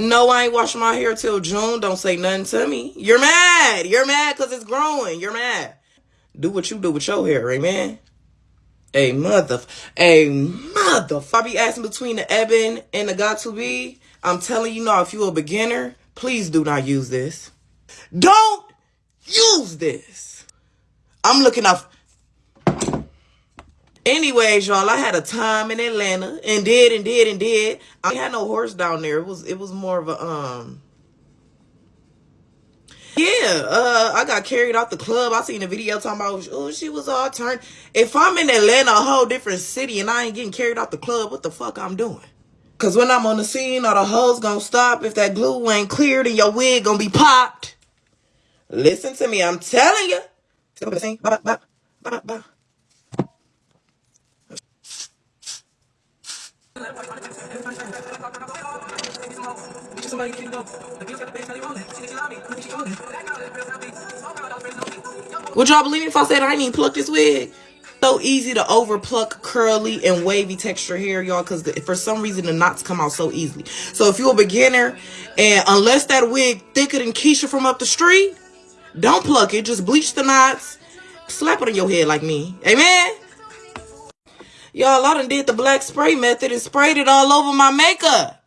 No, I ain't washing my hair till June. Don't say nothing to me. You're mad. You're mad because it's growing. You're mad. Do what you do with your hair, amen. A mother, a mother. If I be asking between the Ebin and the Got2b, I'm telling you now, if you're a beginner, please do not use this. Don't use this. I'm looking off. Anyways, y'all, I had a time in Atlanta and did and did and did. I had no horse down there. It was it was more of a um yeah, uh, I got carried out the club. I seen a video talking about, oh, she was all turned. If I'm in Atlanta, a whole different city, and I ain't getting carried out the club, what the fuck I'm doing? Cause when I'm on the scene, all the hoes gonna stop. If that glue ain't cleared and your wig gonna be popped. Listen to me, I'm telling you. Would y'all believe me if I said I didn't even pluck this wig? So easy to over pluck curly and wavy texture hair, y'all, because for some reason the knots come out so easily. So if you're a beginner and unless that wig thicker than Keisha from up the street, don't pluck it. Just bleach the knots. Slap it on your head like me. Amen? Y'all, I done did the black spray method and sprayed it all over my makeup.